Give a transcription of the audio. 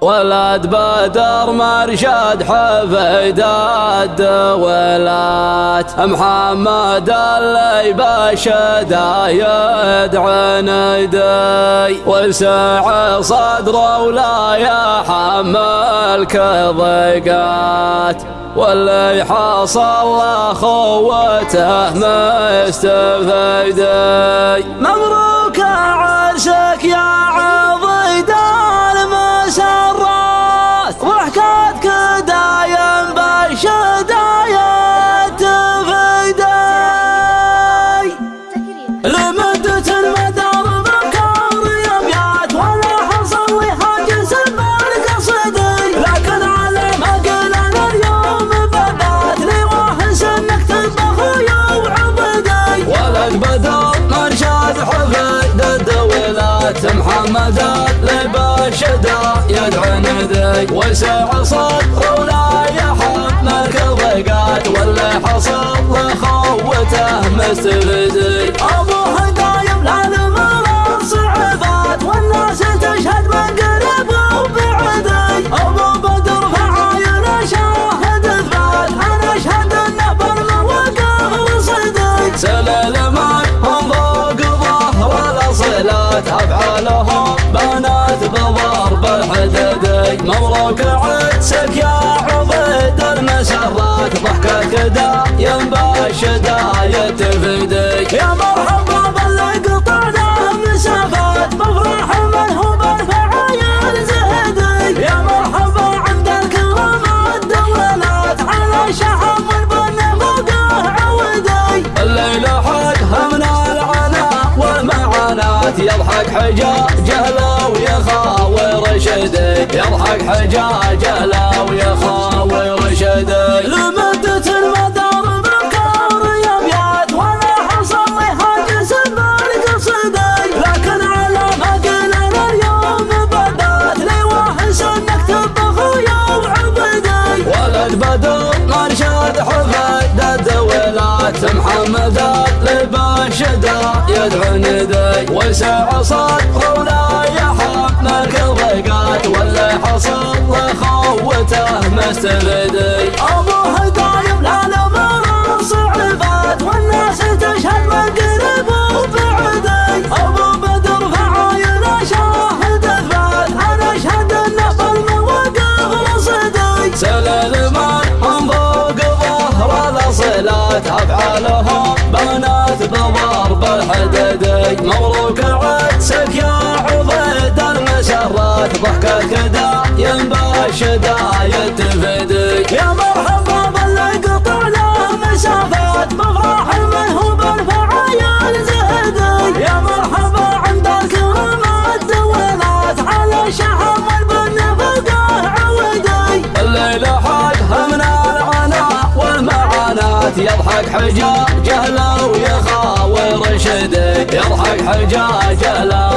ولد بدر مرشد حفيداد ولات محمد اللي بشدا يدعى ندي وسع صدره ولا يحمل كضيقات. واللي حصل اخوته مستفيدي. مبروك عرسك يا ولد بدر مرشاد حفيد الدولات. محمد لبشدا يدعو ندي وسع صدر ولا يحمل كضيقات واللي حصل لخوته مستفدي الاصلات افعالهم بنات بضرب الحددي مبروك عدسك يا عبيد المسرات ضحكك دايم بالشدايا تفدي يا يضحك حجاجه لو يخاوي رشدي يضحك حجاجه لو يخاوي رشدي لمدة المدار بكار يبيات ولا حصل لي حاجز بالقصدي لكن على ما قلنا اليوم بدأت لي واحس انك تطبخ يا وعبدي ولد بدر مرشد حفيد الدولات محمد. لبشدا يدعو ندي وسع صدره ولا يحمل كضيقات واللي حصل لخوته مستفدي الاصلات افعالهم بنات بضرب الحددي مبروك عدسك يا يضحك حجاجه لو يخاوي رشدي يضحك حجاجه لو